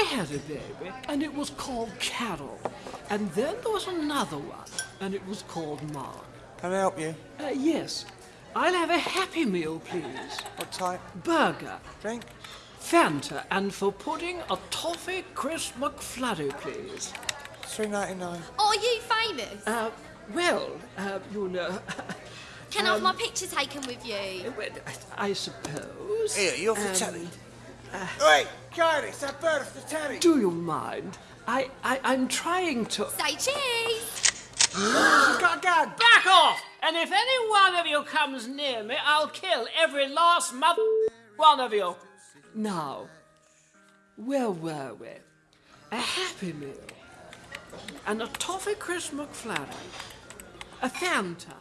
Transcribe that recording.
I had a baby, and it was called Carol. And then there was another one, and it was called Mark. Can I help you? Uh, yes. I'll have a Happy Meal, please. What type? Burger, Drink? Fanta, and for pudding, a toffee crisp McFlurry, please. Three ninety nine. Are you famous? Uh, well, uh, you know, Can I have my picture taken with you? I suppose. Here, you're for um, telly. Wait, Kylie, it's that bird for telly. Do you mind? I, I, I'm trying to. Say cheese! Got go. Back off! And if any one of you comes near me, I'll kill every last mother one of you. Now, where were we? A Happy Meal, and a toffee crisp McFlurry, a Fanta,